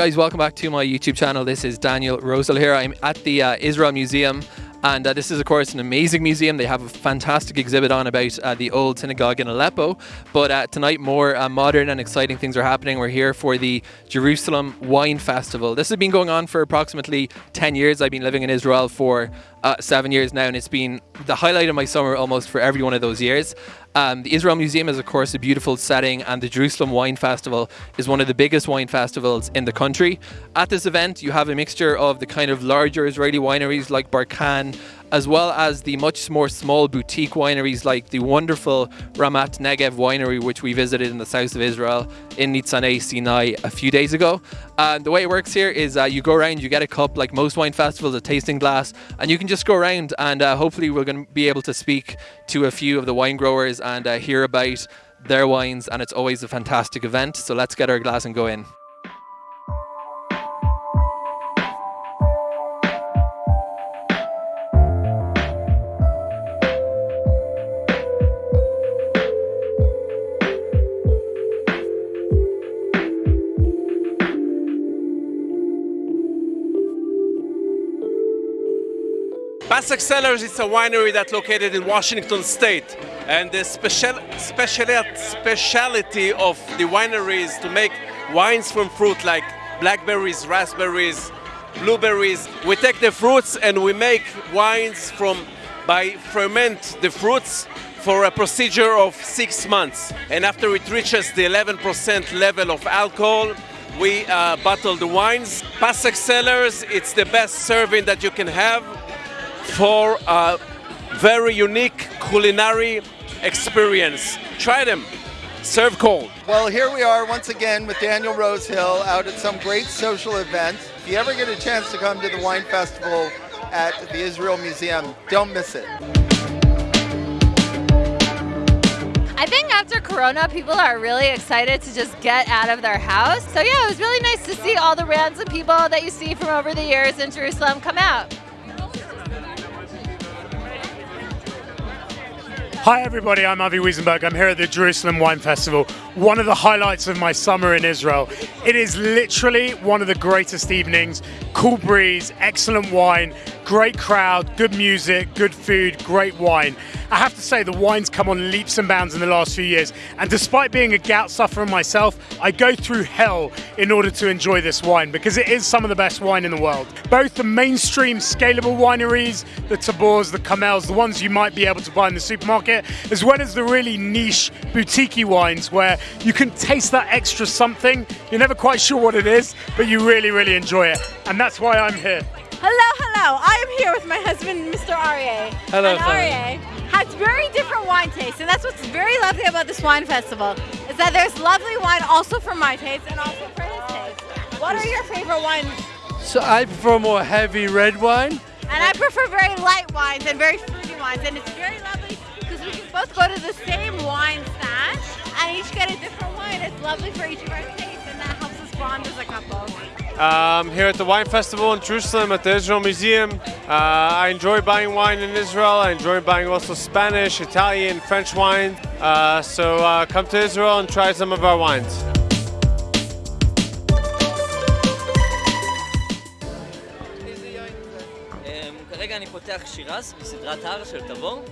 guys, welcome back to my YouTube channel. This is Daniel Rosehill here. I'm at the uh, Israel Museum and uh, this is, of course, an amazing museum. They have a fantastic exhibit on about uh, the old synagogue in Aleppo. But uh, tonight, more uh, modern and exciting things are happening. We're here for the Jerusalem Wine Festival. This has been going on for approximately 10 years. I've been living in Israel for uh, seven years now, and it's been the highlight of my summer almost for every one of those years. Um, the Israel Museum is, of course, a beautiful setting, and the Jerusalem Wine Festival is one of the biggest wine festivals in the country. At this event, you have a mixture of the kind of larger Israeli wineries like Barkan, as well as the much more small boutique wineries like the wonderful Ramat Negev winery, which we visited in the south of Israel in Nitzanei Sinai a few days ago. And the way it works here is uh, you go around, you get a cup, like most wine festivals, a tasting glass, and you can just go around and uh, hopefully we're going to be able to speak to a few of the wine growers and uh, hear about their wines. And it's always a fantastic event. So let's get our glass and go in. Cellars is a winery that's located in Washington State. And the special, special, speciality of the winery is to make wines from fruit like blackberries, raspberries, blueberries. We take the fruits and we make wines from by ferment the fruits for a procedure of six months. And after it reaches the 11% level of alcohol, we uh, bottle the wines. Pasek it's the best serving that you can have for a very unique culinary experience. Try them. Serve cold. Well, here we are once again with Daniel Rosehill out at some great social event. If you ever get a chance to come to the wine festival at the Israel Museum, don't miss it. I think after Corona, people are really excited to just get out of their house. So yeah, it was really nice to see all the random people that you see from over the years in Jerusalem come out. Hi everybody, I'm Avi Wiesenberg. I'm here at the Jerusalem Wine Festival, one of the highlights of my summer in Israel. It is literally one of the greatest evenings. Cool breeze, excellent wine, great crowd, good music, good food, great wine. I have to say the wines come on leaps and bounds in the last few years and despite being a gout sufferer myself, I go through hell in order to enjoy this wine because it is some of the best wine in the world. Both the mainstream scalable wineries, the Tabors, the Carmels, the ones you might be able to buy in the supermarket, as well as the really niche boutique wines where you can taste that extra something. You're never quite sure what it is, but you really, really enjoy it. And that's why I'm here. Hello, hello. I am here with my husband, Mr. Aryeh. Hello, and Aryeh has very different wine tastes, and that's what's very lovely about this wine festival, is that there's lovely wine also for my taste and also for his taste. What are your favorite wines? So I prefer more heavy red wine. And I prefer very light wines and very fruity wines, and it's very lovely because we can both go to the same wine stand and each get a different wine. It's lovely for each of our tastes, Um, here at the Wine Festival in Jerusalem at the Israel Museum. Uh, I enjoy buying wine in Israel. I enjoy buying also Spanish, Italian, French wine. Uh, so uh, come to Israel and try some of our wines. כרגע אני פותח שירז מסדרת הר של תבור.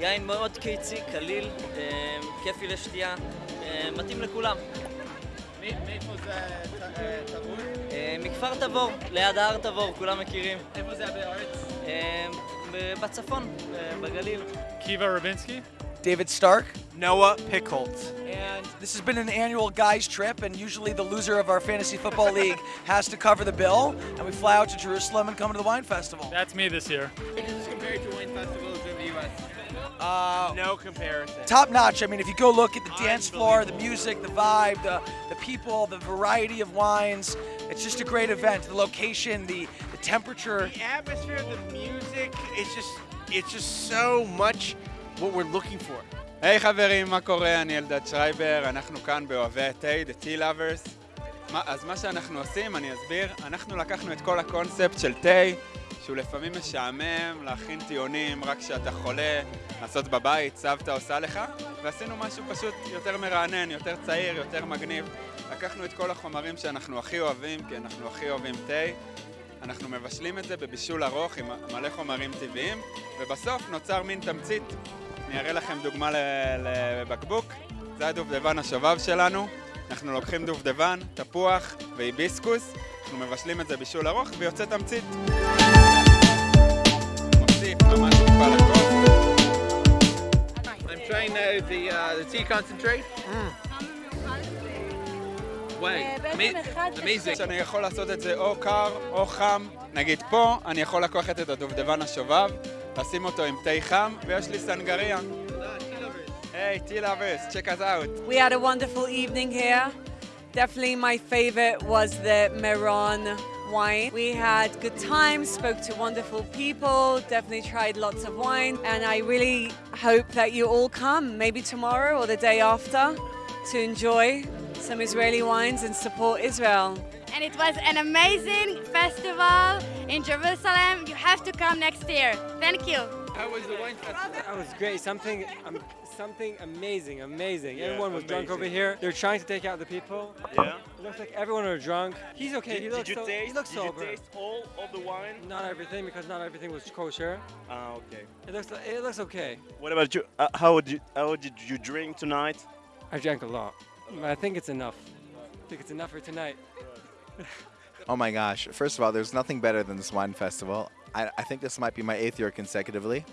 יין מאוד קיצי, קליל, כיפי לשתייה, מתאים לכולם. מאיפה זה תבור? מכפר תבור, ליד ההר תבור, כולם מכירים. איפה זה בארץ? בצפון, בגליל. Kiva Rabinsky. David Stark. Noah Pickles. And this has been an annual guys trip, and usually the loser of our fantasy football league has to cover the bill, and we fly out to Jerusalem and come to the wine festival. That's me this year. compared to wine festivals in the U.S.? Uh, No comparison. top notch. I mean, if you go look at the dance floor, the music, the vibe, the, the people, the variety of wines, it's just a great event. The location, the, the temperature. The atmosphere, the music, it's just, it's just so much what we're looking for. היי hey, חברים, מה קורה? אני אלדד שרייבר, אנחנו כאן באוהבי התה, The Tea Lovers. מה, אז מה שאנחנו עושים, אני אסביר, אנחנו לקחנו את כל הקונספט של תה, שהוא לפעמים משעמם, להכין טיעונים רק כשאתה חולה, לעשות בבית, סבתא עושה לך, ועשינו משהו פשוט יותר מרענן, יותר צעיר, יותר מגניב. לקחנו את כל החומרים שאנחנו הכי אוהבים, כי אנחנו הכי אוהבים תה, אנחנו מבשלים את זה בבישול ארוך עם מלא חומרים טבעיים, ובסוף נוצר מין תמצית. אני אראה לכם דוגמה לבקבוק, זה הדובדבן השובב שלנו. אנחנו לוקחים דובדבן, תפוח והיביסקוס, אנחנו מבשלים את זה בישול ארוך ויוצא תמצית. מוסיף ממש טיפה לכוס. I'm trying now the, uh, the tea concentrate. Wow, amazing. שאני יכול לעשות את זה או קר או חם. נגיד פה, אני יכול לקחת את הדובדבן השובב, לשים אותו עם תה חם, ויש לי סנגריה. Hey, tea lovers, check us out. We had a wonderful evening here. Definitely my favorite was the Meron wine. We had good times, spoke to wonderful people, definitely tried lots of wine, and I really hope that you all come, maybe tomorrow or the day after, to enjoy some Israeli wines and support Israel. And it was an amazing festival in Jerusalem. You have to come next year. Thank you. How was the wine festival? That was great. Something, um, something amazing, amazing. Yeah, everyone was drunk over here. They're trying to take out the people. Yeah. It looks like everyone are drunk. He's okay. Did, he did looks you so, taste? he looks did sober. you taste all of the wine? Not everything because not everything was kosher. Ah, okay. It looks it looks okay. What about you? Uh, how did you how did you drink tonight? I drank a lot. I think it's enough. I think it's enough for tonight. Oh my gosh. First of all, there's nothing better than this wine festival. I, I think this might be my eighth year consecutively.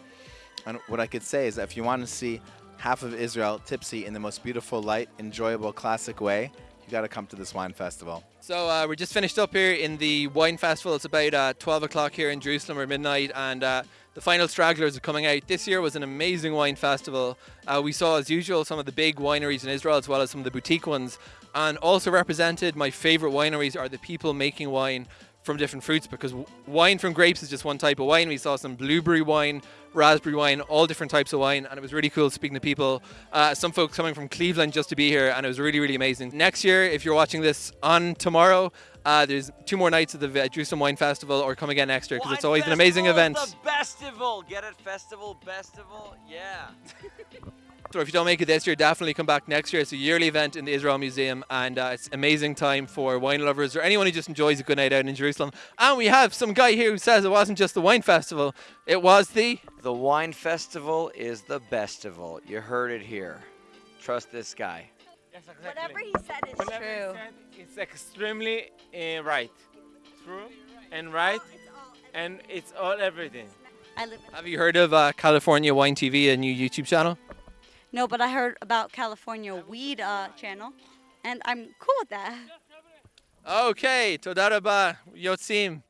And what I could say is that if you want to see half of Israel tipsy in the most beautiful, light, enjoyable, classic way, you got to come to this wine festival. So uh, we're just finished up here in the wine festival. It's about uh, 12 o'clock here in Jerusalem or midnight, and uh, the final stragglers are coming out. This year was an amazing wine festival. Uh, we saw, as usual, some of the big wineries in Israel as well as some of the boutique ones, and also represented. My favorite wineries are the people making wine from different fruits because w- wine from grapes is just one type of wine. We saw some blueberry wine, raspberry wine, all different types of wine, and it was really cool speaking to people. Uh, some folks coming from Cleveland just to be here, and it was really, really amazing. Next year, if you're watching this on tomorrow, uh, there's two more nights of the Jerusalem Wine Festival, or come again next year because it's always an amazing event. The festival, get it? Festival, festival, yeah. So if you don't make it this year, definitely come back next year. It's a yearly event in the Israel Museum, and uh, it's amazing time for wine lovers or anyone who just enjoys a good night out in Jerusalem. And we have some guy here who says it wasn't just the wine festival; it was the The wine festival is the bestival. You heard it here. Trust this guy. Whatever he said is Whatever he true. said, It's extremely uh, right. True and right, and it's all everything. I live Have you heard of uh, California Wine TV, a new YouTube channel? No, but I heard about California Weed uh, channel, and I'm cool with that. Okay, toda raba, yotzim.